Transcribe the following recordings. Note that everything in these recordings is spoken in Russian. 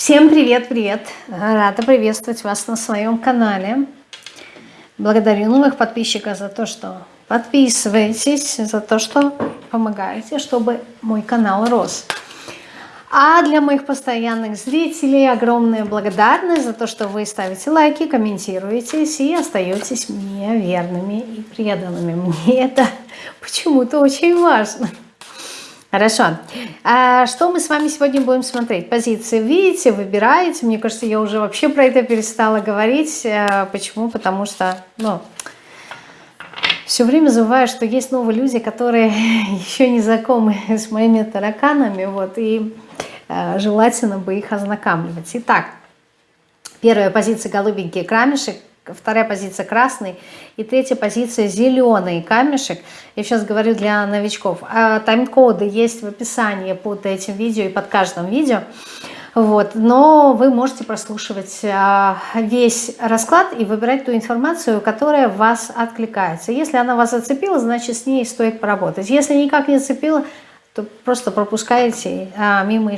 Всем привет-привет! Рада приветствовать вас на своем канале. Благодарю новых подписчиков за то, что подписываетесь, за то, что помогаете, чтобы мой канал рос. А для моих постоянных зрителей огромная благодарность за то, что вы ставите лайки, комментируете и остаетесь мне верными и преданными. Мне это почему-то очень важно. Хорошо. А что мы с вами сегодня будем смотреть? Позиции видите, выбираете. Мне кажется, я уже вообще про это перестала говорить. Э, почему? Потому что, ну, все время забываю, что есть новые люди, которые еще не знакомы с моими тараканами. Вот, и э, желательно бы их ознакомливать. Итак, первая позиция голубенький камешек вторая позиция красный и третья позиция зеленый камешек. Я сейчас говорю для новичков. А тайм-коды есть в описании под этим видео и под каждым видео. Вот, но вы можете прослушивать а, весь расклад и выбирать ту информацию, которая вас откликается. Если она вас зацепила, значит с ней стоит поработать. Если никак не зацепила, то просто пропускаете а, мимо,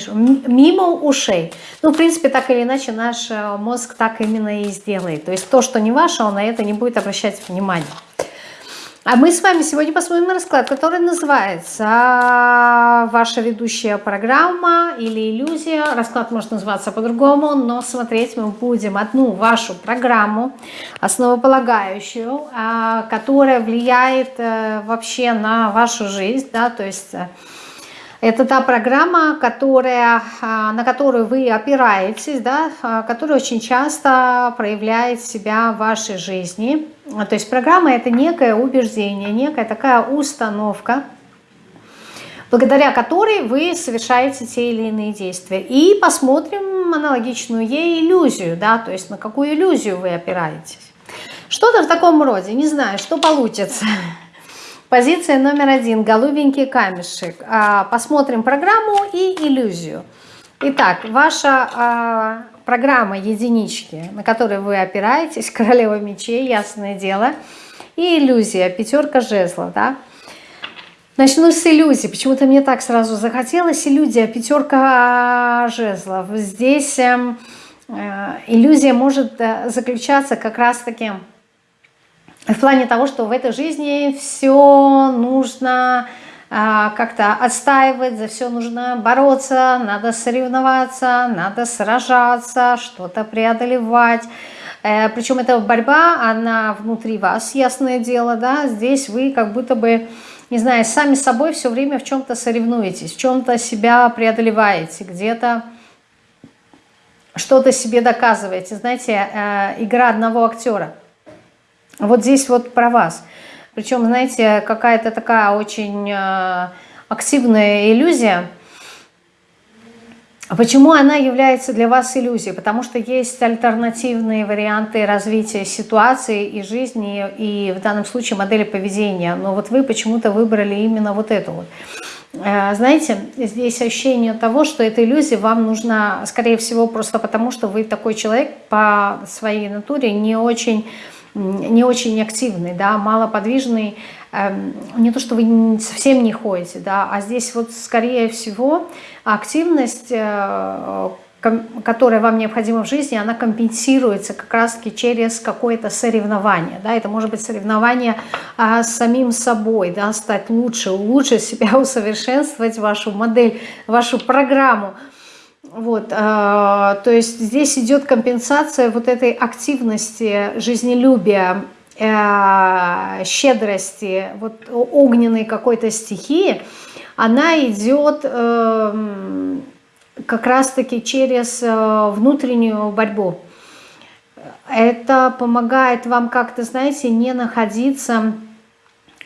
мимо ушей. Ну, в принципе, так или иначе, наш э, мозг так именно и сделает. То есть то, что не ваше, он на это не будет обращать внимания. А мы с вами сегодня посмотрим на расклад, который называется а, «Ваша ведущая программа» или «Иллюзия». Расклад может называться по-другому, но смотреть мы будем одну вашу программу, основополагающую, а, которая влияет э, вообще на вашу жизнь, да, то есть э, это та программа, которая, а, на которую вы опираетесь, да, а, которая очень часто проявляет себя в вашей жизни. То есть программа – это некое убеждение, некая такая установка, благодаря которой вы совершаете те или иные действия. И посмотрим аналогичную ей иллюзию, да, то есть на какую иллюзию вы опираетесь. Что-то в таком роде, не знаю, что получится. Позиция номер один. Голубенький камешек. А, посмотрим программу и иллюзию. Итак, ваша а, программа единички, на которой вы опираетесь, королева мечей, ясное дело, и иллюзия, пятерка жезлов, да. Начну с иллюзии. Почему-то мне так сразу захотелось. Иллюзия, пятерка жезлов. Здесь эм, э, иллюзия может э, заключаться как раз-таки в плане того, что в этой жизни все нужно а, как-то отстаивать, за все нужно бороться, надо соревноваться, надо сражаться, что-то преодолевать. Э, Причем эта борьба, она внутри вас, ясное дело, да, здесь вы как будто бы, не знаю, сами собой все время в чем-то соревнуетесь, в чем-то себя преодолеваете, где-то что-то себе доказываете. Знаете, э, игра одного актера – вот здесь вот про вас. Причем, знаете, какая-то такая очень э, активная иллюзия. Почему она является для вас иллюзией? Потому что есть альтернативные варианты развития ситуации и жизни, и в данном случае модели поведения. Но вот вы почему-то выбрали именно вот эту вот. Э, знаете, здесь ощущение того, что эта иллюзия вам нужна, скорее всего, просто потому, что вы такой человек по своей натуре не очень не очень активный, да, малоподвижный, эм, не то, что вы совсем не ходите, да, а здесь вот скорее всего активность, э, которая вам необходима в жизни, она компенсируется как раз-таки через какое-то соревнование, да, это может быть соревнование а, с самим собой, да, стать лучше, лучше себя усовершенствовать, вашу модель, вашу программу, вот, э, то есть здесь идет компенсация вот этой активности, жизнелюбия, э, щедрости, вот огненной какой-то стихии, она идет э, как раз-таки через э, внутреннюю борьбу. Это помогает вам как-то, знаете, не находиться...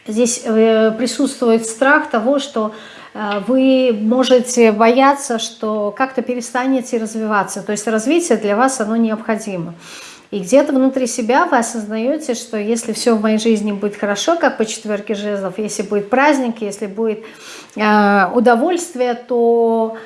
Здесь э, присутствует страх того, что вы можете бояться, что как-то перестанете развиваться. То есть развитие для вас оно необходимо. И где-то внутри себя вы осознаете, что если все в моей жизни будет хорошо, как по четверке жезлов, если будет праздник, если будет э, удовольствие, то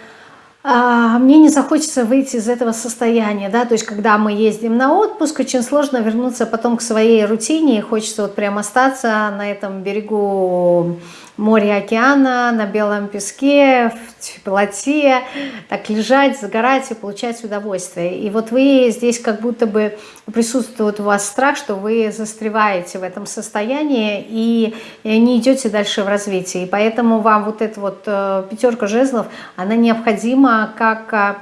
э, мне не захочется выйти из этого состояния. Да? То есть когда мы ездим на отпуск, очень сложно вернуться потом к своей рутине, и хочется вот прям остаться на этом берегу море океана, на белом песке, в теплоте, так лежать, загорать и получать удовольствие. И вот вы здесь как будто бы присутствует у вас страх, что вы застреваете в этом состоянии и не идете дальше в развитии. И поэтому вам вот эта вот э, пятерка жезлов, она необходима как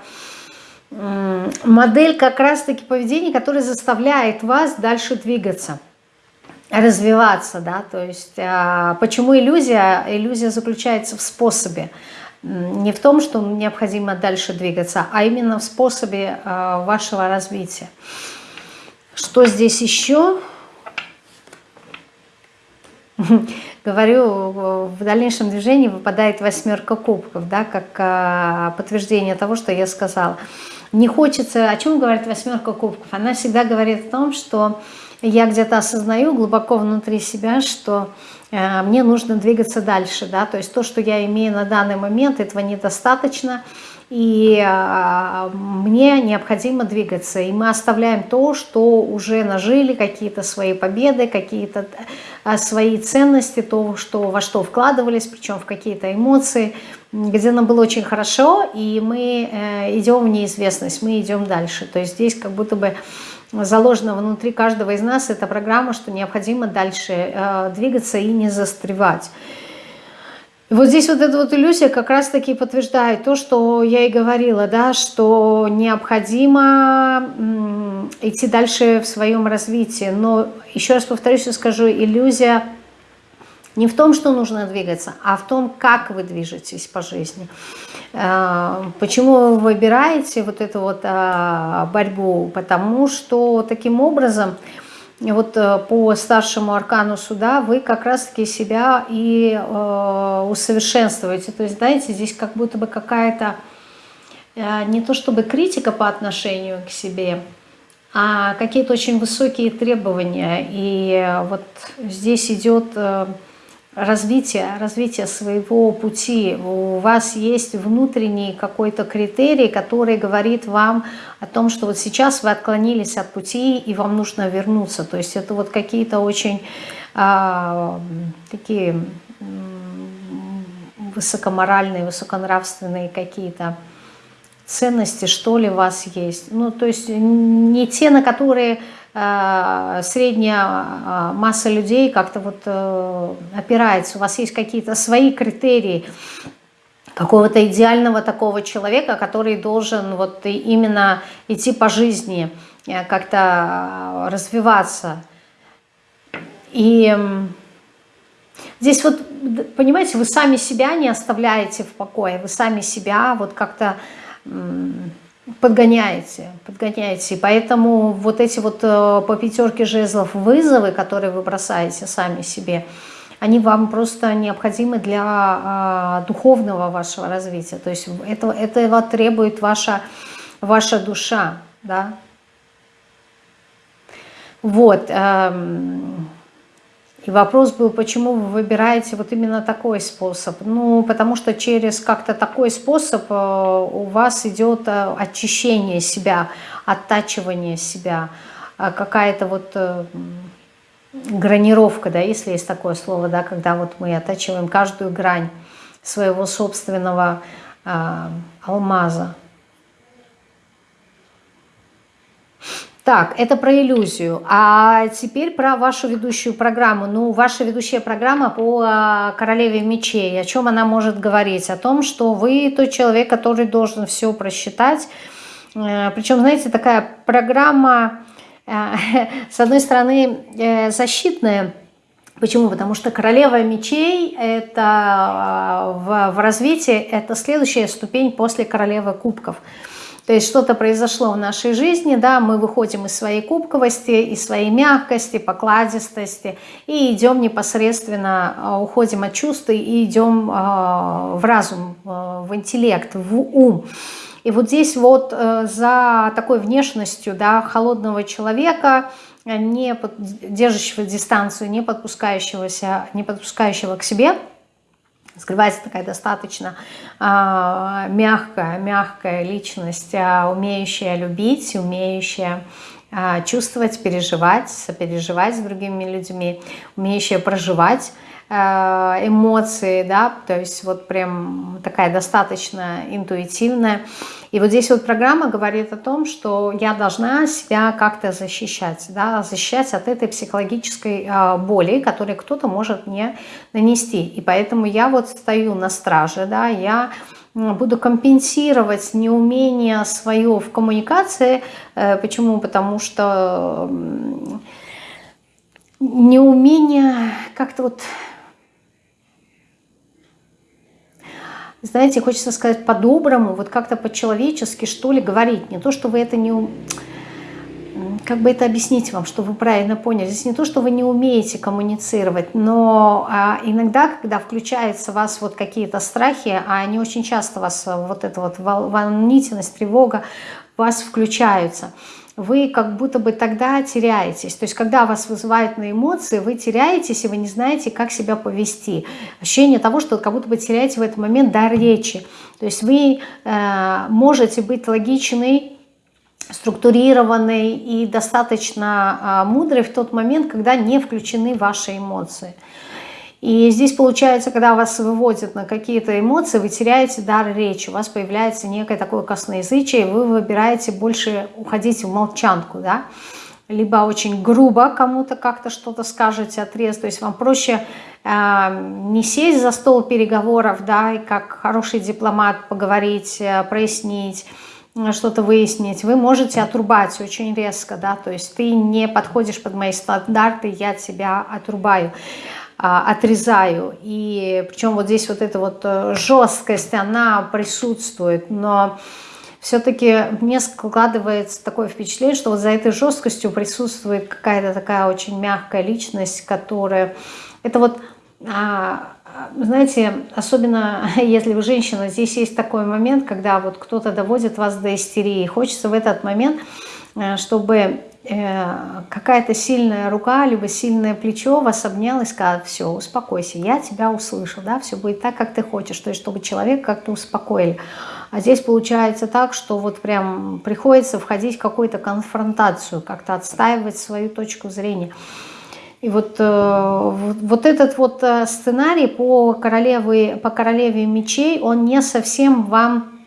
э, модель как раз-таки поведения, которая заставляет вас дальше двигаться развиваться, да, то есть а, почему иллюзия? Иллюзия заключается в способе, не в том, что необходимо дальше двигаться, а именно в способе а, вашего развития. Что здесь еще? Говорю, в дальнейшем движении выпадает восьмерка кубков, да, как а, подтверждение того, что я сказала. Не хочется, о чем говорит восьмерка кубков? Она всегда говорит о том, что я где-то осознаю глубоко внутри себя, что э, мне нужно двигаться дальше, да, то есть то, что я имею на данный момент, этого недостаточно, и э, мне необходимо двигаться, и мы оставляем то, что уже нажили, какие-то свои победы, какие-то э, свои ценности, то, что, во что вкладывались, причем в какие-то эмоции, где нам было очень хорошо, и мы э, идем в неизвестность, мы идем дальше, то есть здесь как будто бы заложена внутри каждого из нас эта программа, что необходимо дальше э, двигаться и не застревать. Вот здесь вот эта вот иллюзия как раз-таки подтверждает то, что я и говорила, да, что необходимо идти дальше в своем развитии. Но еще раз повторюсь и скажу, иллюзия не в том, что нужно двигаться, а в том, как вы движетесь по жизни. Э, почему вы выбираете вот эту вот э, борьбу? Потому что таким образом вот э, по старшему аркану суда вы как раз-таки себя и усовершенствуете. То есть, знаете, здесь как будто бы какая-то не то чтобы критика по отношению к себе, а какие-то очень высокие требования. И вот здесь идет развития, развития своего пути. У вас есть внутренний какой-то критерий, который говорит вам о том, что вот сейчас вы отклонились от пути и вам нужно вернуться. То есть это вот какие-то очень а, такие высокоморальные, высоконравственные какие-то ценности, что ли, у вас есть. Ну, то есть не те, на которые средняя э, масса людей как-то вот э, опирается, у вас есть какие-то свои критерии какого-то идеального такого человека, который должен вот именно идти по жизни, как-то развиваться. И здесь вот, понимаете, вы сами себя не оставляете в покое, вы сами себя вот как-то подгоняете, подгоняете. Поэтому вот эти вот э, по пятерке жезлов вызовы, которые вы бросаете сами себе, они вам просто необходимы для а, духовного вашего развития. То есть это, этого требует ваша, ваша душа. Да? Вот. И вопрос был, почему вы выбираете вот именно такой способ? Ну, потому что через как-то такой способ э, у вас идет э, очищение себя, оттачивание себя, э, какая-то вот гранировка, да, если есть такое слово, да, когда вот мы оттачиваем каждую грань своего собственного э, алмаза. Так, это про иллюзию. А теперь про вашу ведущую программу. Ну, ваша ведущая программа по а, королеве мечей. О чем она может говорить? О том, что вы тот человек, который должен все просчитать. Э, Причем, знаете, такая программа, э, с одной стороны, э, защитная, Почему? Потому что королева мечей это а, в, в развитии это следующая ступень после королевы кубков. То есть что-то произошло в нашей жизни, да, мы выходим из своей кубковости, из своей мягкости, покладистости и идем непосредственно, а, уходим от чувств и идем а, в разум, а, в интеллект, в ум. И вот здесь вот э, за такой внешностью да, холодного человека, не держащего дистанцию, не подпускающегося, не подпускающего к себе – скрывается такая достаточно а, мягкая, мягкая личность, а, умеющая любить, умеющая а, чувствовать, переживать, сопереживать с другими людьми, умеющая проживать эмоции, да, то есть вот прям такая достаточно интуитивная. И вот здесь вот программа говорит о том, что я должна себя как-то защищать, да, защищать от этой психологической э, боли, которую кто-то может мне нанести. И поэтому я вот стою на страже, да, я буду компенсировать неумение свое в коммуникации. Э, почему? Потому что неумение как-то вот знаете, хочется сказать по-доброму, вот как-то по-человечески, что ли, говорить. Не то, что вы это не... Как бы это объяснить вам, что вы правильно поняли? Здесь не то, что вы не умеете коммуницировать, но а, иногда, когда включаются у вас вот какие-то страхи, а они очень часто у вас, вот эта вот волнительность, тревога, у вас включаются – вы как будто бы тогда теряетесь. То есть, когда вас вызывают на эмоции, вы теряетесь, и вы не знаете, как себя повести. Ощущение того, что как будто бы теряете в этот момент дар речи. То есть, вы э, можете быть логичной, структурированной и достаточно э, мудрой в тот момент, когда не включены ваши эмоции. И здесь получается, когда вас выводят на какие-то эмоции, вы теряете дар речи, у вас появляется некое такое косноязычие, и вы выбираете больше уходить в молчанку, да, либо очень грубо кому-то как-то что-то скажете, отрез, то есть вам проще э, не сесть за стол переговоров, да, и как хороший дипломат поговорить, э, прояснить, что-то выяснить, вы можете отрубать очень резко, да, то есть ты не подходишь под мои стандарты, я тебя отрубаю. А, отрезаю. И причем вот здесь вот эта вот э, жесткость, она присутствует, но все-таки мне складывается такое впечатление, что вот за этой жесткостью присутствует какая-то такая очень мягкая личность, которая... Это вот, а, знаете, особенно если вы женщина, здесь есть такой момент, когда вот кто-то доводит вас до истерии. Хочется в этот момент, э, чтобы какая-то сильная рука, либо сильное плечо вас обнял и сказал, все, успокойся, я тебя услышал, да, все будет так, как ты хочешь, то есть чтобы человек как-то успокоили. А здесь получается так, что вот прям приходится входить в какую-то конфронтацию, как-то отстаивать свою точку зрения. И вот, э, вот этот вот э, сценарий по королеве, по королеве мечей, он не совсем вам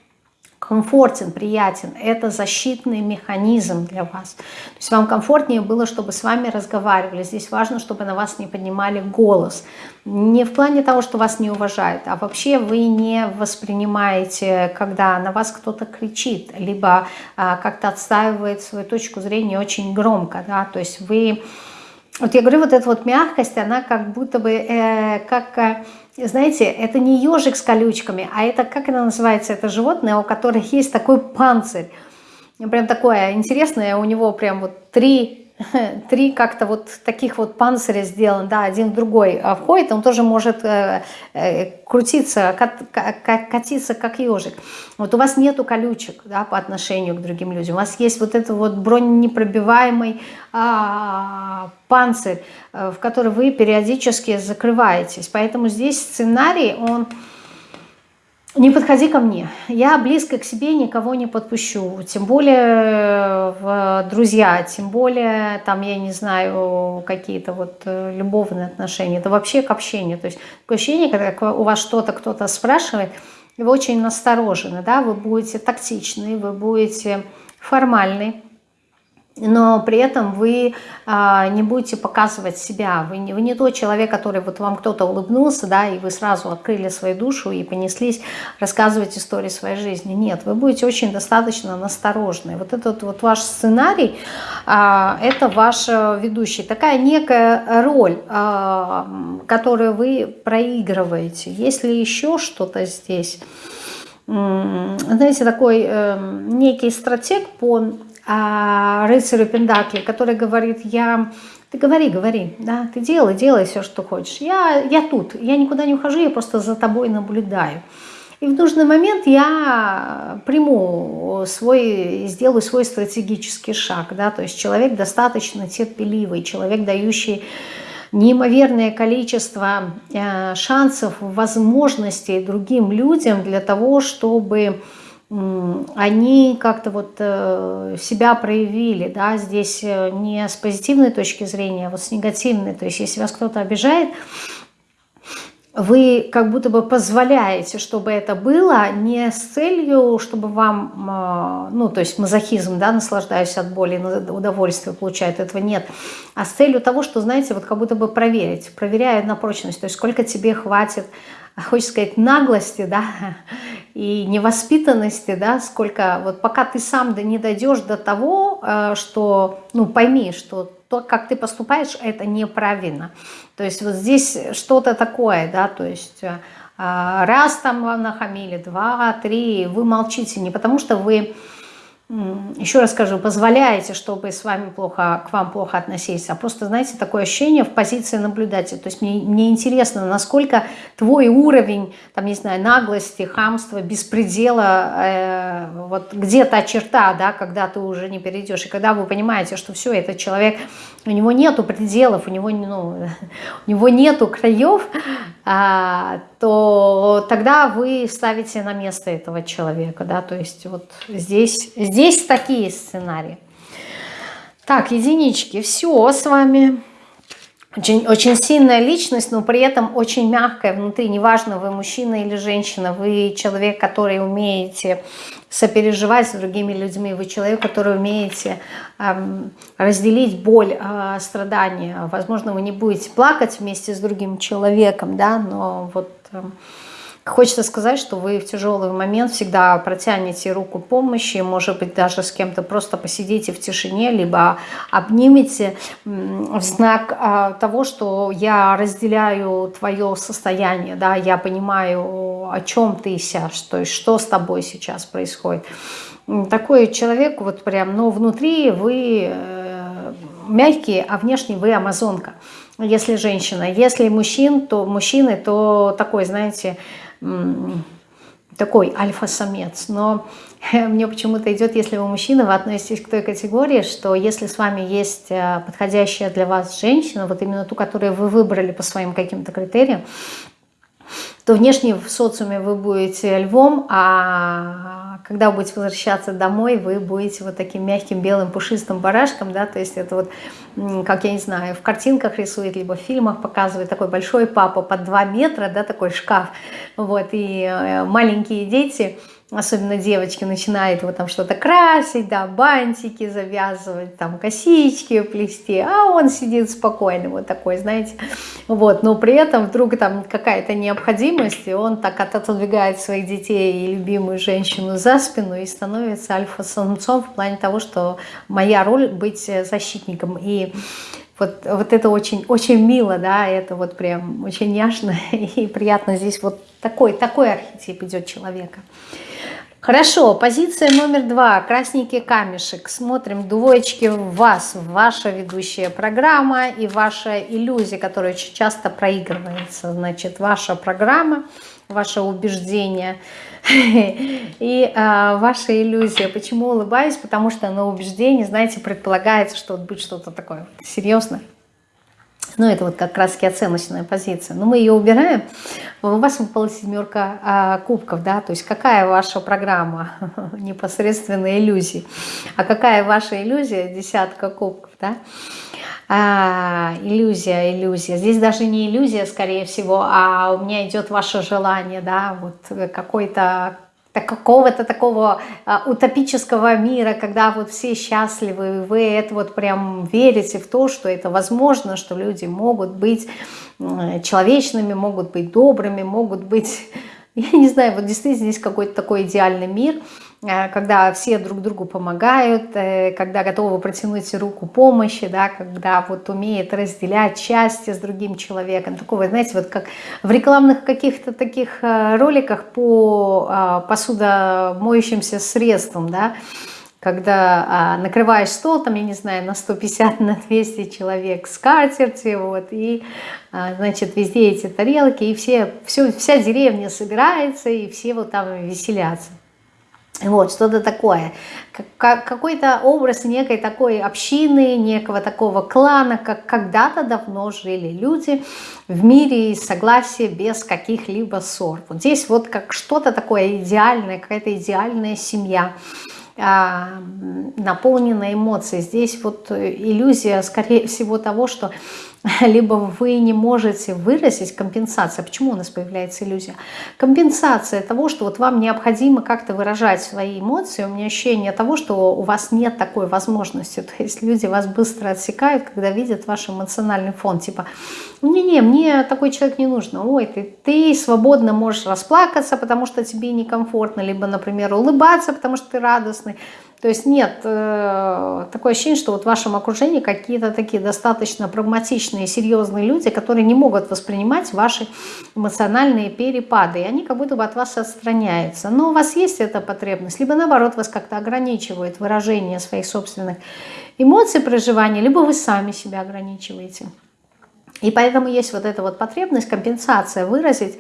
комфортен, приятен. Это защитный механизм для вас. То есть вам комфортнее было, чтобы с вами разговаривали. Здесь важно, чтобы на вас не поднимали голос. Не в плане того, что вас не уважают, а вообще вы не воспринимаете, когда на вас кто-то кричит, либо а, как-то отстаивает свою точку зрения очень громко. Да? То есть вы... Вот я говорю, вот эта вот мягкость, она как будто бы э, как э, знаете, это не ежик с колючками, а это, как это называется, это животное, у которых есть такой панцирь. Прям такое интересное, у него прям вот три три как-то вот таких вот панциря сделан, да, один в другой а входит, он тоже может э, э, крутиться, кат, кат, катиться как ежик. Вот у вас нету колючек, да, по отношению к другим людям, у вас есть вот этот вот броненепробиваемый а, панцирь, э, в который вы периодически закрываетесь, поэтому здесь сценарий, он не подходи ко мне. Я близко к себе никого не подпущу. Тем более в друзья, тем более там, я не знаю, какие-то вот э, любовные отношения. Это вообще к общению. То есть такое ощущение, когда у вас что-то кто-то спрашивает, вы очень насторожены, да, вы будете тактичны, вы будете формальны но при этом вы а, не будете показывать себя. Вы не, вы не тот человек, который вот вам кто-то улыбнулся, да, и вы сразу открыли свою душу и понеслись рассказывать истории своей жизни. Нет, вы будете очень достаточно насторожны. Вот этот вот ваш сценарий, а, это ваш э, ведущий. Такая некая роль, а, которую вы проигрываете. Если еще что-то здесь знаете, такой э, некий стратег по а, рыцарю Пендакли, который говорит, я... Ты говори, говори, да, ты делай, делай все, что хочешь. Я, я тут, я никуда не ухожу, я просто за тобой наблюдаю. И в нужный момент я приму свой, сделаю свой стратегический шаг, да, то есть человек достаточно терпеливый, человек, дающий неимоверное количество э, шансов, возможностей другим людям для того, чтобы они как-то вот э, себя проявили, да, здесь э, не с позитивной точки зрения, а вот с негативной, то есть если вас кто-то обижает, вы как будто бы позволяете, чтобы это было не с целью, чтобы вам, э, ну, то есть мазохизм, да, наслаждаюсь от боли, удовольствие получает, этого нет, а с целью того, что, знаете, вот как будто бы проверить, проверяют на прочность, то есть сколько тебе хватит хочется сказать, наглости, да, и невоспитанности, да, сколько, вот пока ты сам да не дойдешь до того, э, что, ну, пойми, что то, как ты поступаешь, это неправильно. То есть вот здесь что-то такое, да, то есть э, раз там вам нахамили, два, три, вы молчите не потому, что вы еще раз скажу, позволяете, чтобы с вами плохо, к вам плохо относились, а просто, знаете, такое ощущение в позиции наблюдателя. То есть мне, мне интересно, насколько твой уровень, там, не знаю, наглости, хамства, беспредела, э, вот где та черта, да, когда ты уже не перейдешь, и когда вы понимаете, что все, этот человек, у него нету пределов, у него, ну, у него нету краев, а, то тогда вы ставите на место этого человека, да, то есть вот здесь, здесь такие сценарии. Так, единички, все с вами. Очень, очень сильная личность, но при этом очень мягкая внутри. Неважно, вы мужчина или женщина, вы человек, который умеете сопереживать с другими людьми, вы человек, который умеете эм, разделить боль, э, страдания. Возможно, вы не будете плакать вместе с другим человеком, да, но вот... Хочется сказать, что вы в тяжелый момент всегда протянете руку помощи, может быть, даже с кем-то просто посидите в тишине, либо обнимете в знак а, того, что я разделяю твое состояние, да, я понимаю, о чем ты сейчас, то есть что с тобой сейчас происходит. Такой человек, вот прям, но внутри вы э, мягкие, а внешне вы амазонка если женщина. Если мужчин, то мужчины, то такой, знаете, такой альфа-самец. Но мне почему-то идет, если вы мужчина, вы относитесь к той категории, что если с вами есть э, подходящая для вас женщина, вот именно ту, которую вы выбрали по своим каким-то критериям, то внешне в социуме вы будете львом, а когда вы будете возвращаться домой, вы будете вот таким мягким белым пушистым барашком, да, то есть это вот, как я не знаю, в картинках рисует, либо в фильмах показывает такой большой папа под 2 метра, да, такой шкаф, вот, и э, маленькие дети – особенно девочки, начинают вот там что-то красить, да, бантики завязывать, там косички плести, а он сидит спокойно, вот такой, знаете, вот, но при этом вдруг там какая-то необходимость, и он так отодвигает своих детей и любимую женщину за спину и становится альфа-самцом в плане того, что моя роль быть защитником, и вот, вот это очень, очень мило, да, это вот прям очень няшно и приятно здесь вот такой, такой архетип идет человека. Хорошо, позиция номер два. Красненький камешек. Смотрим двоечки в вас, ваша ведущая программа и ваша иллюзия, которая очень часто проигрывается. Значит, ваша программа, ваше убеждение и а, ваша иллюзия. Почему улыбаюсь? Потому что на убеждении, знаете, предполагается, что будет что-то такое серьезное ну, это вот как раз оценочная позиция. Но мы ее убираем. У вас выпала семерка а, кубков, да, то есть какая ваша программа непосредственно иллюзии. А какая ваша иллюзия? Десятка кубков, да. А, иллюзия, иллюзия. Здесь даже не иллюзия, скорее всего, а у меня идет ваше желание, да, вот какой-то так какого-то такого а, утопического мира, когда вот все счастливы, вы это вот прям верите в то, что это возможно, что люди могут быть человечными, могут быть добрыми, могут быть, я не знаю, вот действительно здесь какой-то такой идеальный мир – когда все друг другу помогают, э, когда готовы протянуть руку помощи, да, когда вот умеет разделять счастье с другим человеком. Такого, знаете, вот как в рекламных каких-то таких э, роликах по посудомоющимся средствам, да, когда а, накрываешь стол, там, я не знаю, на 150, на 200 человек с катерти, вот, и, а, значит, везде эти тарелки, и все, все, вся деревня собирается, и все вот там веселятся. Вот, что-то такое. Какой-то образ некой такой общины, некого такого клана, как когда-то давно жили люди в мире и согласии без каких-либо ссор. Вот здесь вот как что-то такое идеальное, какая-то идеальная семья а, наполненная эмоцией. Здесь вот иллюзия, скорее всего, того, что либо вы не можете выразить компенсация. Почему у нас появляется иллюзия? Компенсация того, что вот вам необходимо как-то выражать свои эмоции. У меня ощущение того, что у вас нет такой возможности. То есть люди вас быстро отсекают, когда видят ваш эмоциональный фон. Типа, не-не, мне такой человек не нужен. Ой, ты, ты свободно можешь расплакаться, потому что тебе некомфортно. Либо, например, улыбаться, потому что ты радостный. То есть нет, э, такое ощущение, что вот в вашем окружении какие-то такие достаточно прагматичные, серьезные люди, которые не могут воспринимать ваши эмоциональные перепады, и они как будто бы от вас отстраняются. Но у вас есть эта потребность, либо наоборот вас как-то ограничивает выражение своих собственных эмоций, проживания, либо вы сами себя ограничиваете. И поэтому есть вот эта вот потребность, компенсация, выразить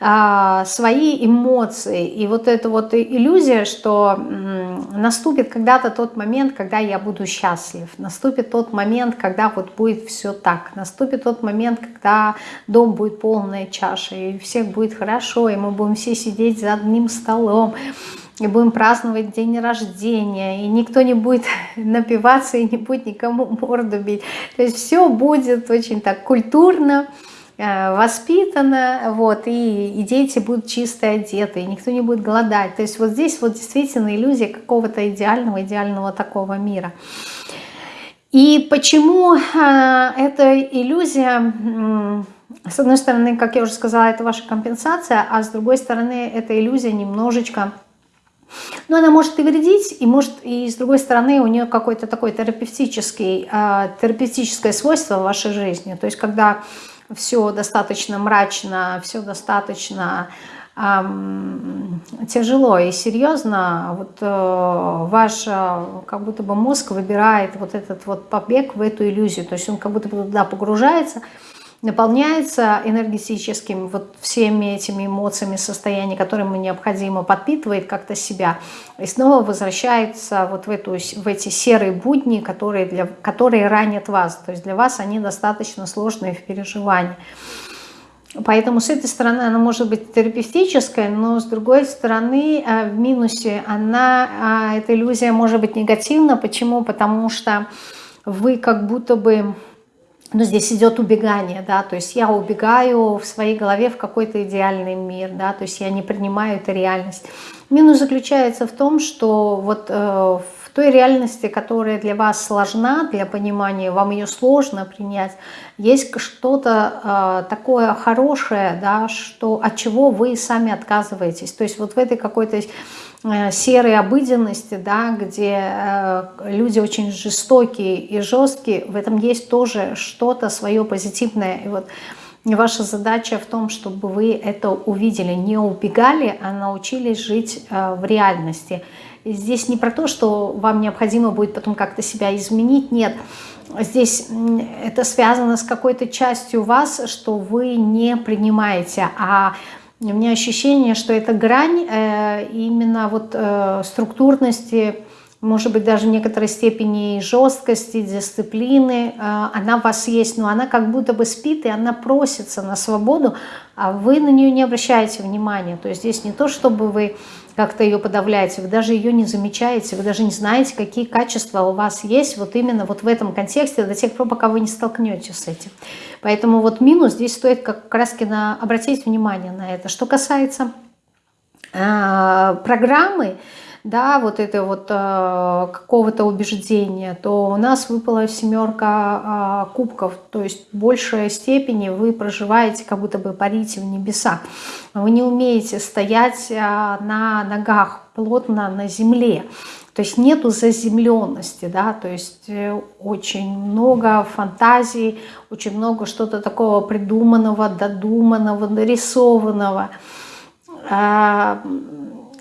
а, свои эмоции. И вот эта вот иллюзия, что м, наступит когда-то тот момент, когда я буду счастлив. Наступит тот момент, когда вот будет все так. Наступит тот момент, когда дом будет полная чаша, и всех будет хорошо, и мы будем все сидеть за одним столом и будем праздновать день рождения, и никто не будет напиваться и не будет никому морду бить. То есть все будет очень так культурно, э, воспитано, вот, и, и дети будут чисто одеты, и никто не будет голодать. То есть вот здесь вот действительно иллюзия какого-то идеального, идеального такого мира. И почему э, эта иллюзия, с одной стороны, как я уже сказала, это ваша компенсация, а с другой стороны, эта иллюзия немножечко но она может и вредить, и может, и с другой стороны, у нее какой-то такой терапевтический, э, терапевтическое свойство в вашей жизни. То есть, когда все достаточно мрачно, все достаточно эм, тяжело и серьезно, вот э, ваш э, как будто бы мозг выбирает вот этот вот побег в эту иллюзию. То есть он как будто бы туда погружается, наполняется энергетическим вот всеми этими эмоциями, состояниями, ему необходимо, подпитывает как-то себя и снова возвращается вот в, эту, в эти серые будни, которые, для, которые ранят вас. То есть для вас они достаточно сложные в переживании. Поэтому с этой стороны она может быть терапевтическая, но с другой стороны э, в минусе она, а, эта иллюзия может быть негативна. Почему? Потому что вы как будто бы но здесь идет убегание, да, то есть я убегаю в своей голове в какой-то идеальный мир, да, то есть я не принимаю эту реальность. Минус заключается в том, что вот э, в той реальности, которая для вас сложна, для понимания, вам ее сложно принять, есть что-то э, такое хорошее, да, что, от чего вы сами отказываетесь. То есть вот в этой какой-то серой обыденности, да, где э, люди очень жестокие и жесткие, в этом есть тоже что-то свое позитивное. И вот ваша задача в том, чтобы вы это увидели, не убегали, а научились жить э, в реальности. И здесь не про то, что вам необходимо будет потом как-то себя изменить, нет. Здесь это связано с какой-то частью вас, что вы не принимаете, а у меня ощущение, что эта грань э, именно вот э, структурности, может быть, даже в некоторой степени жесткости, дисциплины, э, она у вас есть, но она как будто бы спит, и она просится на свободу, а вы на нее не обращаете внимания. То есть здесь не то, чтобы вы как-то ее подавляете, вы даже ее не замечаете, вы даже не знаете, какие качества у вас есть вот именно вот в этом контексте до тех пор, пока вы не столкнетесь с этим. Поэтому вот минус здесь стоит как раз на, обратить внимание на это. Что касается э, программы, да, вот это вот э, какого-то убеждения, то у нас выпала семерка э, кубков, то есть в большей степени вы проживаете, как будто бы парите в небесах. Вы не умеете стоять э, на ногах плотно на земле. То есть нету заземленности, да, то есть э, очень много фантазий, очень много что-то такого придуманного, додуманного, нарисованного.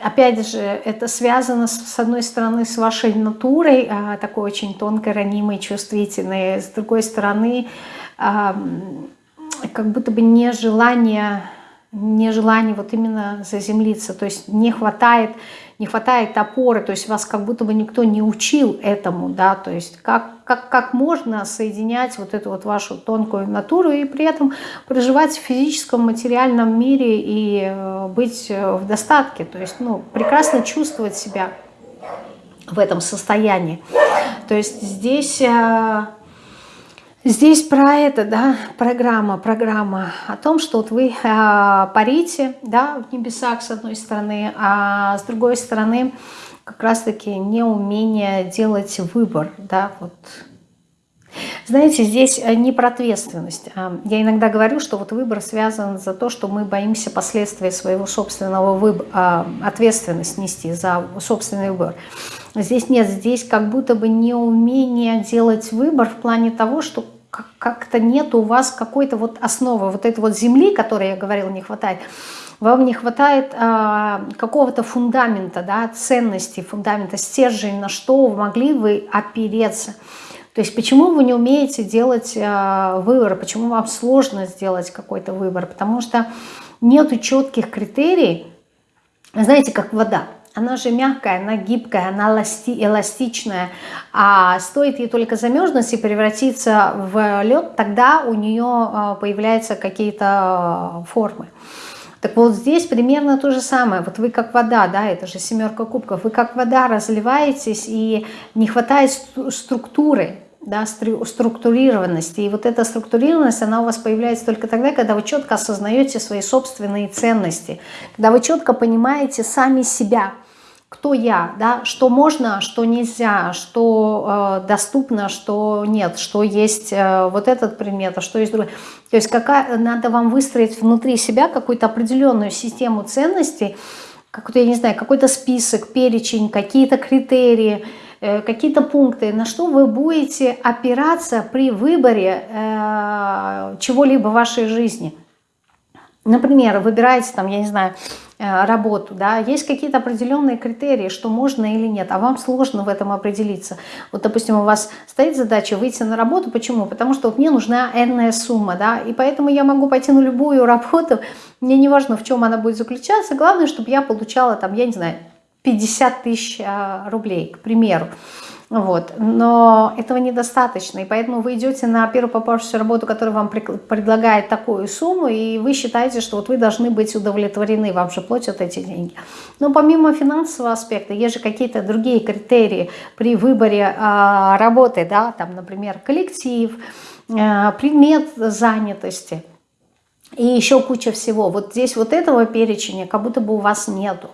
Опять же, это связано, с одной стороны, с вашей натурой, а, такой очень тонкой, ранимой, чувствительной, с другой стороны, а, как будто бы нежелание, нежелание вот именно заземлиться, то есть не хватает не хватает опоры, то есть вас как будто бы никто не учил этому, да, то есть как, как, как можно соединять вот эту вот вашу тонкую натуру и при этом проживать в физическом, материальном мире и э, быть в достатке, то есть, ну, прекрасно чувствовать себя в этом состоянии. То есть здесь э, Здесь про это, да, программа, программа о том, что вот вы э, парите, да, в небесах с одной стороны, а с другой стороны как раз-таки неумение делать выбор, да, вот. Знаете, здесь э, не про ответственность. А я иногда говорю, что вот выбор связан за то, что мы боимся последствий своего собственного выбора, ответственность нести за собственный выбор. Здесь нет, здесь как будто бы неумение делать выбор в плане того, что как-то нет у вас какой-то вот основы, вот этой вот земли, которой я говорила, не хватает. Вам не хватает а, какого-то фундамента, да, ценности, фундамента, стержень, на что могли вы опереться. То есть почему вы не умеете делать а, выбор, почему вам сложно сделать какой-то выбор? Потому что нету четких критерий, знаете, как вода она же мягкая, она гибкая, она эластичная, а стоит ей только замерзнуть и превратиться в лед, тогда у нее а, появляются какие-то а, формы. Так вот здесь примерно то же самое. Вот вы как вода, да, это же семерка кубков, вы как вода разливаетесь и не хватает структуры, да, структурированности. И вот эта структурированность, она у вас появляется только тогда, когда вы четко осознаете свои собственные ценности, когда вы четко понимаете сами себя, кто я, да, что можно, что нельзя, что э, доступно, что нет, что есть э, вот этот предмет, а что есть другой. То есть какая, надо вам выстроить внутри себя какую-то определенную систему ценностей, какой-то, я не знаю, какой-то список, перечень, какие-то критерии, э, какие-то пункты, на что вы будете опираться при выборе э, чего-либо в вашей жизни. Например, выбираете там, я не знаю, Э, работу, да, есть какие-то определенные критерии, что можно или нет, а вам сложно в этом определиться. Вот, допустим, у вас стоит задача выйти на работу, почему? Потому что вот мне нужна энная сумма, да, и поэтому я могу пойти на любую работу, мне не важно, в чем она будет заключаться, главное, чтобы я получала там, я не знаю, 50 тысяч э, рублей, к примеру. Вот. Но этого недостаточно, и поэтому вы идете на первую попавшуюся работу, которая вам предлагает такую сумму, и вы считаете, что вот вы должны быть удовлетворены, вам же платят эти деньги. Но помимо финансового аспекта, есть же какие-то другие критерии при выборе э, работы, да, там, например, коллектив, э, предмет занятости и еще куча всего. Вот здесь вот этого перечня как будто бы у вас нету.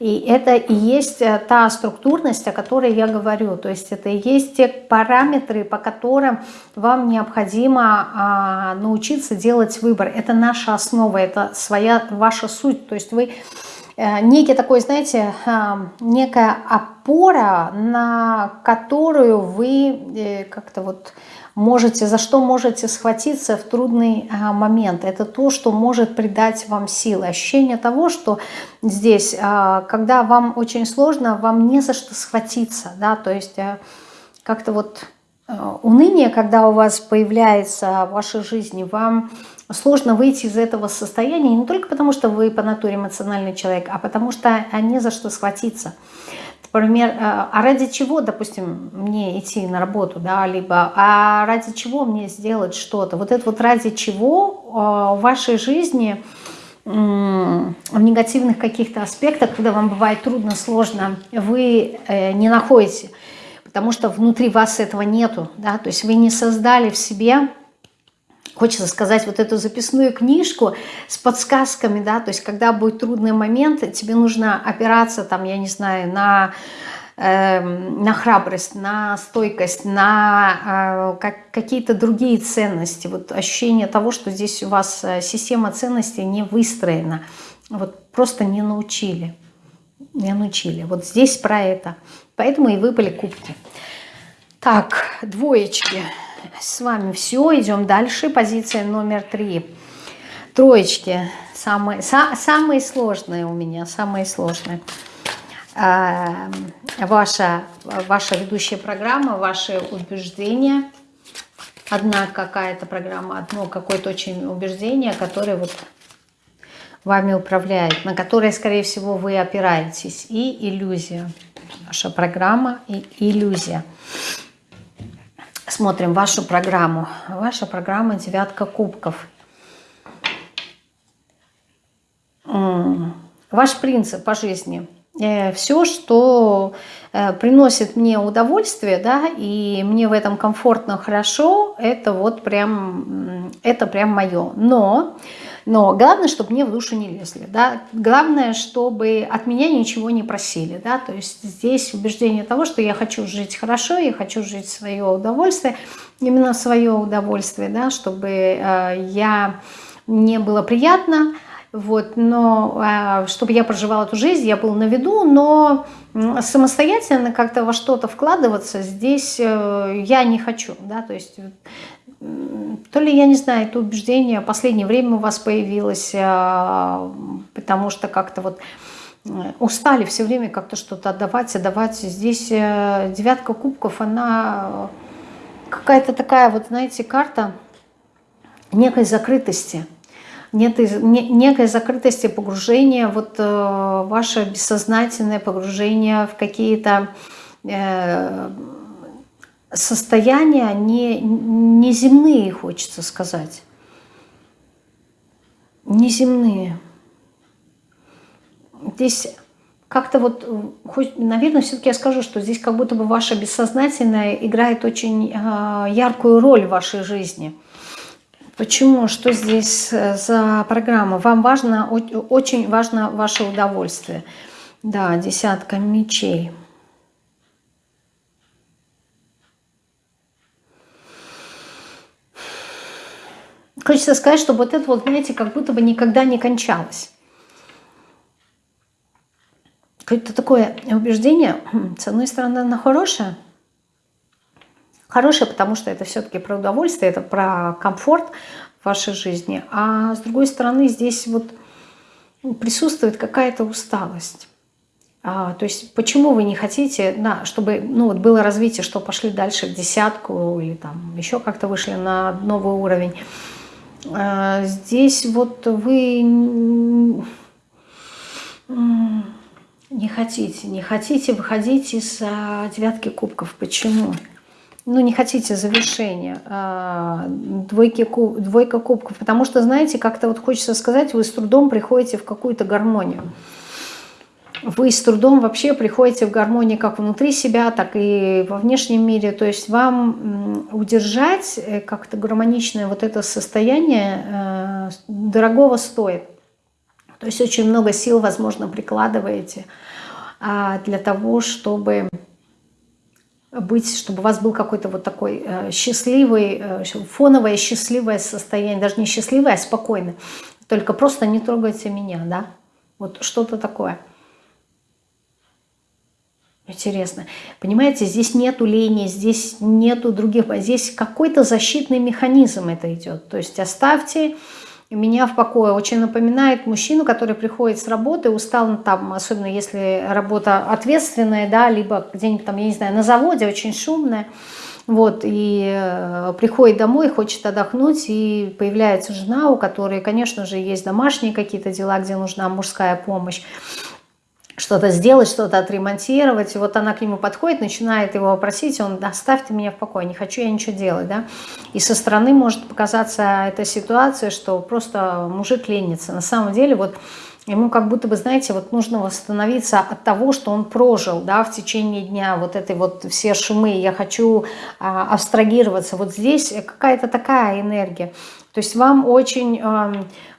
И это и есть э, та структурность, о которой я говорю. То есть это и есть те параметры, по которым вам необходимо а, научиться делать выбор. Это наша основа, это своя ваша суть. То есть вы э, некий такой, знаете, а, некая опора, на которую вы э, как-то вот можете, за что можете схватиться в трудный а, момент. Это то, что может придать вам силы. Ощущение того, что здесь, а, когда вам очень сложно, вам не за что схватиться. Да? То есть а, как-то вот уныние, когда у вас появляется в вашей жизни, вам сложно выйти из этого состояния не только потому, что вы по натуре эмоциональный человек, а потому что не за что схватиться. Например, э, а ради чего, допустим, мне идти на работу, да, либо а ради чего мне сделать что-то? Вот это вот ради чего э, в вашей жизни в негативных каких-то аспектах, когда вам бывает трудно, сложно, вы э, не находите, потому что внутри вас этого нету, да, то есть вы не создали в себе хочется сказать, вот эту записную книжку с подсказками, да, то есть когда будет трудный момент, тебе нужно опираться, там, я не знаю, на, э, на храбрость, на стойкость, на э, как, какие-то другие ценности, вот ощущение того, что здесь у вас э, система ценностей не выстроена, вот просто не научили, не научили. Вот здесь про это, поэтому и выпали кубки. Так, двоечки с вами все. Идем дальше. Позиция номер три. Троечки. Самые, са, самые сложные у меня. Самые сложные. А, ваша, ваша ведущая программа, ваши убеждения. Одна какая-то программа, одно какое-то очень убеждение, которое вот вами управляет, на которые, скорее всего, вы опираетесь. И иллюзия. Ваша программа и иллюзия. Смотрим вашу программу. Ваша программа «Девятка кубков». Ваш принцип по жизни. Э, Все, что э, приносит мне удовольствие, да, и мне в этом комфортно, хорошо, это вот прям, это прям мое. Но но главное, чтобы мне в душу не лезли. Да? Главное, чтобы от меня ничего не просили. Да? То есть здесь убеждение того, что я хочу жить хорошо, я хочу жить свое удовольствие, именно свое удовольствие, да? чтобы э, я, мне было приятно, вот, но э, чтобы я проживала эту жизнь, я был на виду, но самостоятельно как-то во что-то вкладываться здесь э, я не хочу, да, то есть то ли, я не знаю, это убеждение в последнее время у вас появилось, а, потому что как-то вот э, устали все время как-то что-то отдавать, отдавать. Здесь э, девятка кубков, она какая-то такая, вот знаете, карта некой закрытости. Нет, некой закрытости погружения, вот э, ваше бессознательное погружение в какие-то состояния не, не земные, хочется сказать. Неземные. Здесь как-то вот, хоть, наверное, все-таки я скажу, что здесь как будто бы ваше бессознательное играет очень э, яркую роль в вашей жизни. Почему? Что здесь э, за программа? Вам важно, очень важно ваше удовольствие. Да, десятка мечей. Хочется сказать, что вот это вот, знаете, как будто бы никогда не кончалось. Какое-то такое убеждение, хм, с одной стороны, оно хорошее, хорошее, потому что это все-таки про удовольствие, это про комфорт в вашей жизни, а с другой стороны здесь вот присутствует какая-то усталость. А, то есть почему вы не хотите, да, чтобы ну, вот было развитие, что пошли дальше в десятку или там еще как-то вышли на новый уровень. А, здесь вот вы не хотите, не хотите выходить из а, девятки кубков. Почему? Ну, не хотите завершения, а, двойки, двойка кубков, потому что, знаете, как-то вот хочется сказать, вы с трудом приходите в какую-то гармонию вы с трудом вообще приходите в гармонии как внутри себя, так и во внешнем мире. То есть вам удержать э, как-то гармоничное вот это состояние э, дорогого стоит. То есть очень много сил, возможно, прикладываете а, для того, чтобы быть, чтобы у вас был какой-то вот такой э, счастливый, фоновое счастливое состояние, даже не счастливое, а спокойное. Только просто не трогайте меня, да? Вот что-то такое. Интересно. Понимаете, здесь нету лени, здесь нету других, здесь какой-то защитный механизм это идет. То есть оставьте меня в покое. Очень напоминает мужчину, который приходит с работы, устал там, особенно если работа ответственная, да, либо где-нибудь там, я не знаю, на заводе, очень шумная. Вот, и э, приходит домой, хочет отдохнуть, и появляется жена, у которой, конечно же, есть домашние какие-то дела, где нужна мужская помощь что-то сделать, что-то отремонтировать. И вот она к нему подходит, начинает его просить, он, оставьте меня в покое, не хочу я ничего делать. Да? И со стороны может показаться эта ситуация, что просто мужик ленится. На самом деле вот ему как будто бы, знаете, вот нужно восстановиться от того, что он прожил да, в течение дня, вот этой вот все шумы. Я хочу а, абстрагироваться. Вот здесь какая-то такая энергия. То есть вам очень,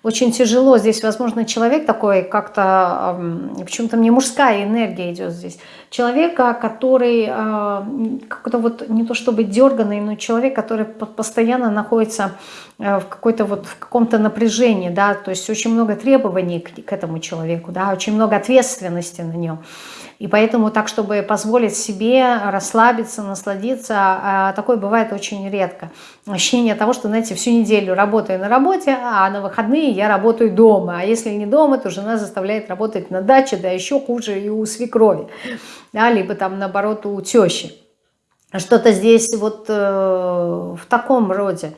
очень тяжело. Здесь, возможно, человек такой как-то, почему-то мне мужская энергия идет здесь. Человека, который э, как-то вот не то чтобы дерганный, но человек, который постоянно находится э, в какой-то вот в каком-то напряжении, да, то есть очень много требований к, к этому человеку, да, очень много ответственности на нем. И поэтому так, чтобы позволить себе расслабиться, насладиться, а, такое бывает очень редко. Ощущение того, что, знаете, всю неделю работаю на работе, а на выходные я работаю дома. А если не дома, то жена заставляет работать на даче, да еще хуже и у свекрови, да, либо там наоборот у тещи. Что-то здесь вот э, в таком роде.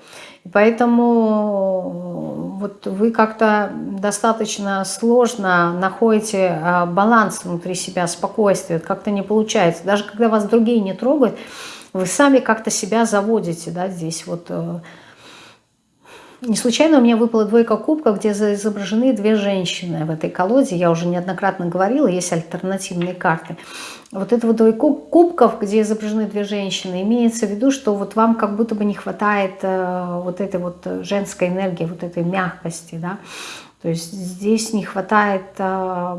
Поэтому вот вы как-то достаточно сложно находите а, баланс внутри себя, спокойствие. Как-то не получается. Даже когда вас другие не трогают, вы сами как-то себя заводите, да, здесь вот э, не случайно у меня выпала двойка кубков, где изображены две женщины в этой колоде. Я уже неоднократно говорила, есть альтернативные карты. Вот это вот двойка кубков, где изображены две женщины, имеется в виду, что вот вам как будто бы не хватает э, вот этой вот женской энергии, вот этой мягкости, да. То есть здесь не хватает э,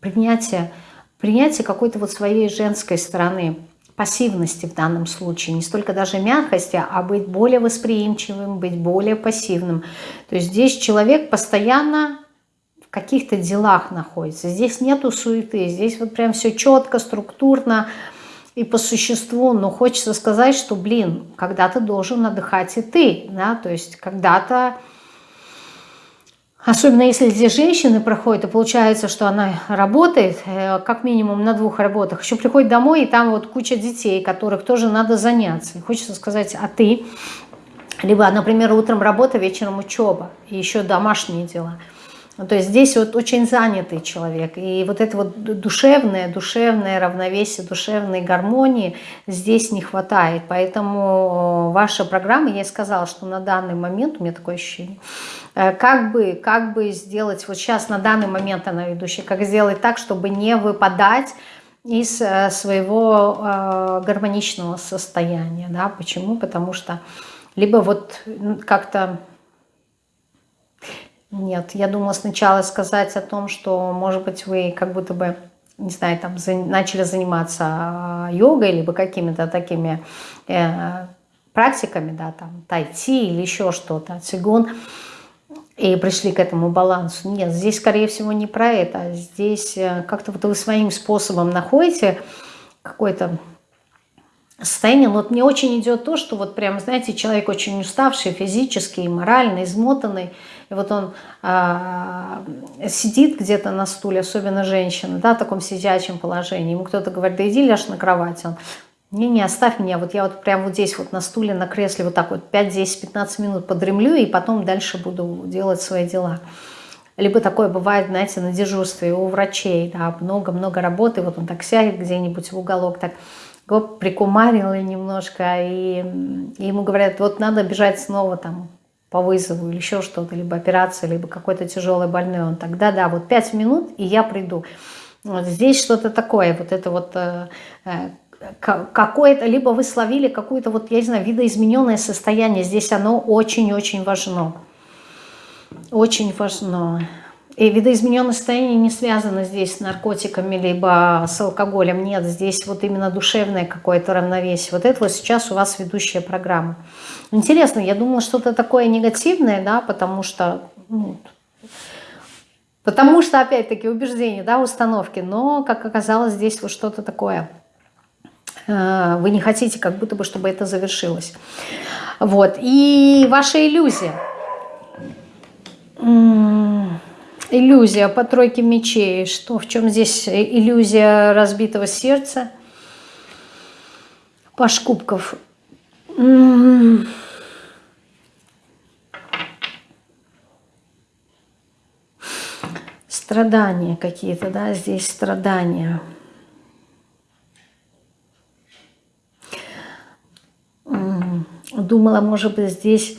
принятия, принятия какой-то вот своей женской стороны пассивности в данном случае, не столько даже мягкости, а быть более восприимчивым, быть более пассивным. То есть здесь человек постоянно в каких-то делах находится. Здесь нету суеты, здесь вот прям все четко, структурно и по существу. Но хочется сказать, что, блин, когда-то должен отдыхать и ты, да, то есть когда-то Особенно если здесь женщины проходят, то получается, что она работает э, как минимум на двух работах. Еще приходит домой, и там вот куча детей, которых тоже надо заняться. И хочется сказать, а ты? Либо, например, утром работа, вечером учеба, и еще домашние дела – ну, то есть здесь вот очень занятый человек. И вот это вот душевное, душевное равновесие, душевной гармонии здесь не хватает. Поэтому ваша программа, я сказала, что на данный момент, у меня такое ощущение, э, как бы, как бы сделать, вот сейчас на данный момент она ведущая, как сделать так, чтобы не выпадать из э, своего э, гармоничного состояния. Да? Почему? Потому что либо вот как-то нет, я думала сначала сказать о том, что, может быть, вы как будто бы, не знаю, там за, начали заниматься а, йогой, либо какими-то такими э, практиками, да, там, тайти или еще что-то, цигун, и пришли к этому балансу. Нет, здесь, скорее всего, не про это. Здесь э, как-то вот вы своим способом находите какой-то состояние. Но вот мне очень идет то, что вот прям, знаете, человек очень уставший физически и морально, измотанный, вот он а, сидит где-то на стуле, особенно женщина, да, в таком сидячем положении. Ему кто-то говорит, да иди ляжь на кровать. Он, не-не, оставь меня, вот я вот прям вот здесь вот на стуле, на кресле вот так вот 5, 10, 15 минут подремлю, и потом дальше буду делать свои дела. Либо такое бывает, знаете, на дежурстве у врачей, да, много-много работы, вот он так сядет где-нибудь в уголок, так прикумарил немножко, и, и ему говорят, вот надо бежать снова там по вызову или еще что-то, либо операция, либо какой-то тяжелый больной, он тогда, да, вот пять минут, и я приду. Вот здесь что-то такое, вот это вот э, э какое-то, либо вы словили какое-то вот, я не знаю, видоизмененное состояние, здесь оно очень-очень важно. Очень важно. И видоизмененное состояние не связано здесь с наркотиками, либо с алкоголем. Нет, здесь вот именно душевное какое-то равновесие. Вот это вот сейчас у вас ведущая программа. Интересно, я думала что-то такое негативное, да, потому что, ну, потому что, опять-таки, убеждения, да, установки. Но, как оказалось, здесь вот что-то такое. Э, вы не хотите, как будто бы, чтобы это завершилось. Вот. И ваша иллюзия иллюзия по тройке мечей. Что, в чем здесь иллюзия разбитого сердца? Паш кубков. Страдания какие-то, да, здесь страдания. Думала, может быть, здесь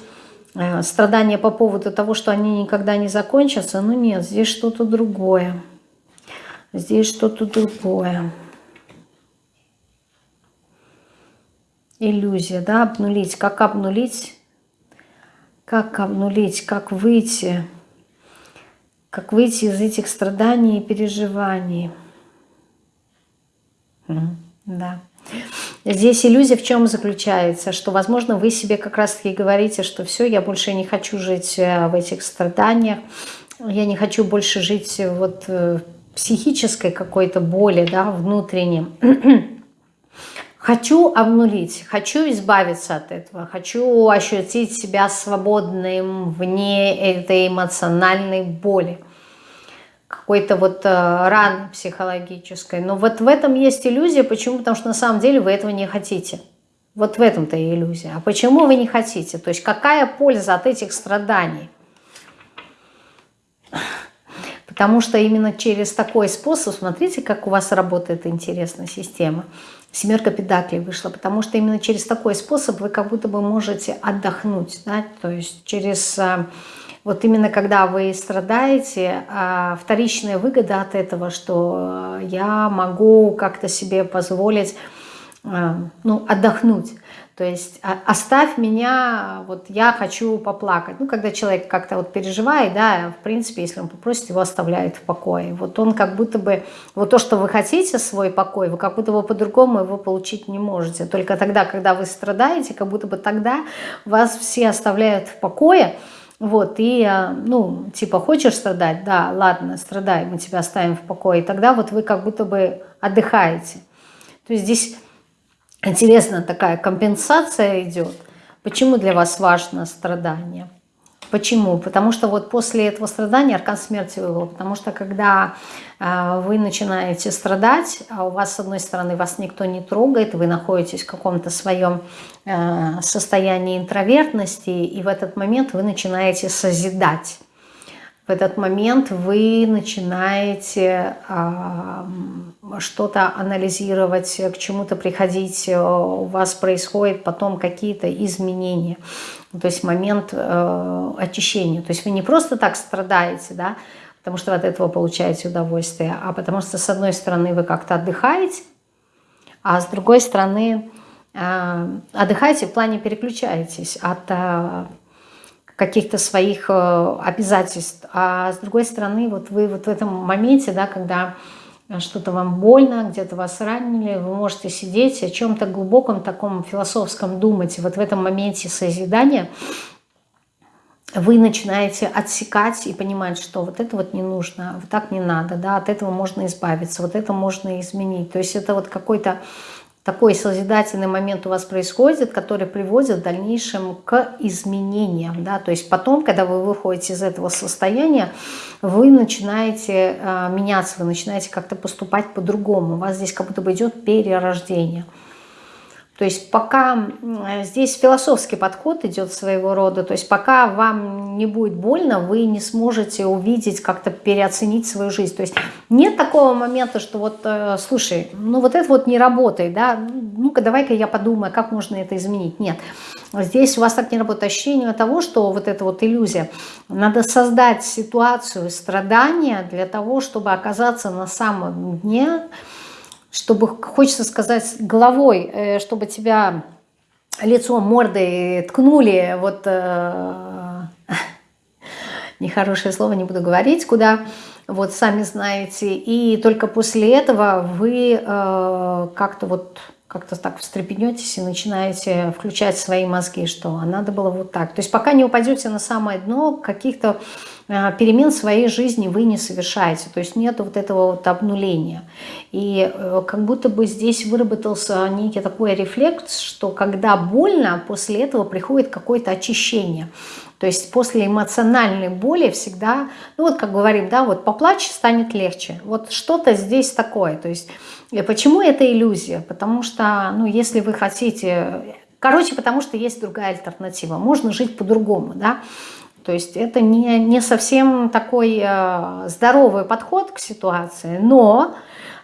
страдания по поводу того, что они никогда не закончатся. Но нет, здесь что-то другое. Здесь что-то другое. Иллюзия, да, обнулить. Как обнулить? Как обнулить? Как выйти? Как выйти из этих страданий и переживаний? Да. Здесь иллюзия в чем заключается, что, возможно, вы себе как раз-таки говорите, что все, я больше не хочу жить э, в этих страданиях, я не хочу больше жить вот э, психической какой-то боли, да, внутренней. Хочу обнулить, хочу избавиться от этого, хочу ощутить себя свободным вне этой эмоциональной боли какой-то вот э, раны психологической. Но вот в этом есть иллюзия. Почему? Потому что на самом деле вы этого не хотите. Вот в этом-то и иллюзия. А почему вы не хотите? То есть какая польза от этих страданий? Потому что именно через такой способ, смотрите, как у вас работает интересная система. Семерка педаклей вышла, потому что именно через такой способ вы как будто бы можете отдохнуть. Да? То есть через... А, вот именно когда вы страдаете, а, вторичная выгода от этого, что я могу как-то себе позволить а, ну, отдохнуть. То есть оставь меня, вот я хочу поплакать. Ну, когда человек как-то вот переживает, да, в принципе, если он попросит, его оставляет в покое. Вот он как будто бы, вот то, что вы хотите, свой покой, вы как будто бы по-другому его получить не можете. Только тогда, когда вы страдаете, как будто бы тогда вас все оставляют в покое, вот, и, а, ну, типа, хочешь страдать? Да, ладно, страдай, мы тебя оставим в покое. И тогда вот вы как будто бы отдыхаете. То есть здесь Интересно, такая компенсация идет. Почему для вас важно страдание? Почему? Потому что вот после этого страдания аркан смерти вывел. Потому что когда э, вы начинаете страдать, а у вас с одной стороны вас никто не трогает, вы находитесь в каком-то своем э, состоянии интровертности, и в этот момент вы начинаете созидать в этот момент вы начинаете э, что-то анализировать, к чему-то приходить, э, у вас происходят потом какие-то изменения, то есть момент э, очищения. То есть вы не просто так страдаете, да, потому что от этого получаете удовольствие, а потому что с одной стороны вы как-то отдыхаете, а с другой стороны э, отдыхаете в плане переключаетесь от... Э, каких-то своих э, обязательств. А с другой стороны, вот вы вот в этом моменте, да, когда что-то вам больно, где-то вас ранили, вы можете сидеть о чем-то глубоком таком философском думать. Вот в этом моменте созидания вы начинаете отсекать и понимать, что вот это вот не нужно, вот так не надо, да, от этого можно избавиться, вот это можно изменить. То есть это вот какой-то такой созидательный момент у вас происходит, который приводит в дальнейшем к изменениям. Да? То есть потом, когда вы выходите из этого состояния, вы начинаете э, меняться, вы начинаете как-то поступать по-другому. У вас здесь как будто бы идет перерождение. То есть пока здесь философский подход идет своего рода, то есть пока вам не будет больно, вы не сможете увидеть, как-то переоценить свою жизнь. То есть нет такого момента, что вот, э, слушай, ну вот это вот не работает, да, ну-ка давай-ка я подумаю, как можно это изменить. Нет, здесь у вас так не работает ощущение того, что вот эта вот иллюзия. Надо создать ситуацию страдания для того, чтобы оказаться на самом дне, чтобы, хочется сказать, головой, э, чтобы тебя лицом, мордой ткнули, вот э, нехорошее слово не буду говорить, куда, вот сами знаете, и только после этого вы э, как-то вот как-то так встрепенетесь и начинаете включать свои мозги, что а надо было вот так. То есть пока не упадете на самое дно, каких-то э, перемен в своей жизни вы не совершаете. То есть нет вот этого вот обнуления. И э, как будто бы здесь выработался некий такой рефлекс, что когда больно, после этого приходит какое-то очищение. То есть после эмоциональной боли всегда, ну вот как говорим, да, вот поплачь, станет легче. Вот что-то здесь такое. То есть и почему это иллюзия? Потому что, ну, если вы хотите... Короче, потому что есть другая альтернатива. Можно жить по-другому, да? То есть это не, не совсем такой э, здоровый подход к ситуации, но,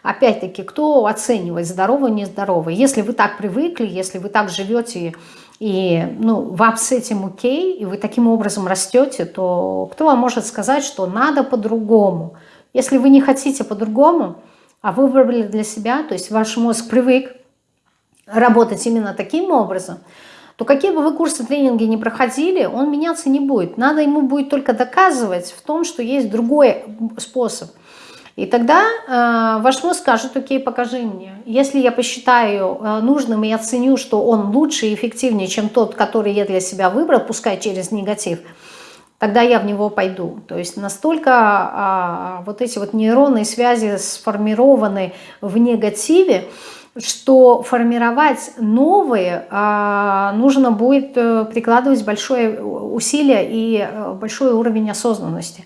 опять-таки, кто оценивает здоровый, нездоровый? Если вы так привыкли, если вы так живете, и ну, вам с этим окей, и вы таким образом растете, то кто вам может сказать, что надо по-другому? Если вы не хотите по-другому, а вы выбрали для себя, то есть ваш мозг привык работать именно таким образом, то какие бы вы курсы тренинги не проходили, он меняться не будет. Надо ему будет только доказывать в том, что есть другой способ. И тогда э, ваш мозг скажет, окей, покажи мне. Если я посчитаю э, нужным и оценю, что он лучше и эффективнее, чем тот, который я для себя выбрал, пускай через негатив – тогда я в него пойду. То есть настолько а, вот эти вот нейронные связи сформированы в негативе, что формировать новые а, нужно будет э, прикладывать большое усилие и э, большой уровень осознанности.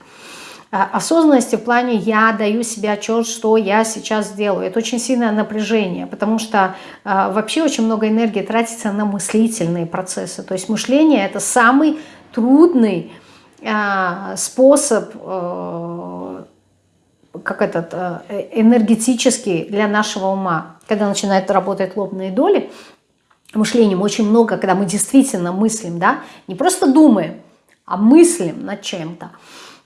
А, осознанности в плане я даю себе отчет, что я сейчас делаю. Это очень сильное напряжение, потому что э, вообще очень много энергии тратится на мыслительные процессы. То есть мышление это самый трудный э, способ, э, как этот, э, энергетический для нашего ума. Когда начинают работать лобные доли, мышлением очень много, когда мы действительно мыслим, да, не просто думаем, а мыслим над чем-то.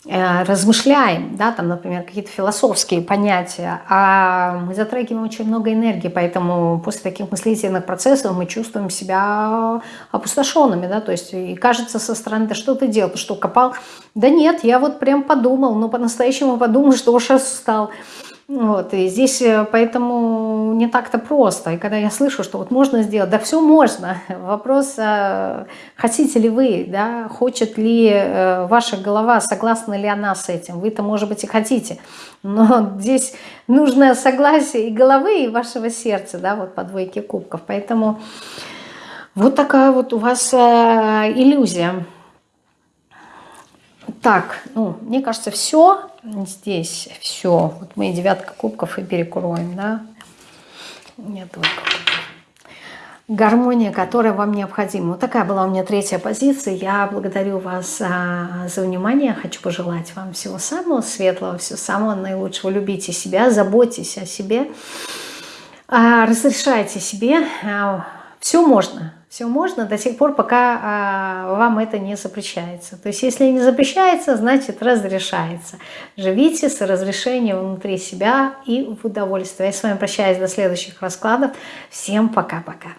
Э, размышляем, да, там, например, какие-то философские понятия, а мы затрагиваем очень много энергии, поэтому после таких мыслительных процессов мы чувствуем себя опустошенными, да, то есть и кажется со стороны, да что ты делал, ты что, копал? Да нет, я вот прям подумал, но по-настоящему подумал, что уж устал. Вот, и здесь э, поэтому не так-то просто. И когда я слышу, что вот можно сделать, да все можно. Вопрос, а хотите ли вы, да, хочет ли э, ваша голова, согласна ли она с этим. Вы-то, может быть, и хотите. Но здесь нужно согласие и головы, и вашего сердца, да, вот по двойке кубков. Поэтому вот такая вот у вас э, иллюзия. Так, ну, мне кажется, все здесь, все. Вот мы девятка кубков и перекроем, да. Нет, вот гармония, которая вам необходима. Вот такая была у меня третья позиция. Я благодарю вас а, за внимание. Хочу пожелать вам всего самого светлого, всего самого наилучшего. Любите себя, заботьтесь о себе, а, разрешайте себе. А, все можно. Все можно до тех пор, пока а, вам это не запрещается. То есть если не запрещается, значит разрешается. Живите с разрешением внутри себя и в удовольствии. Я с вами прощаюсь до следующих раскладов. Всем пока-пока.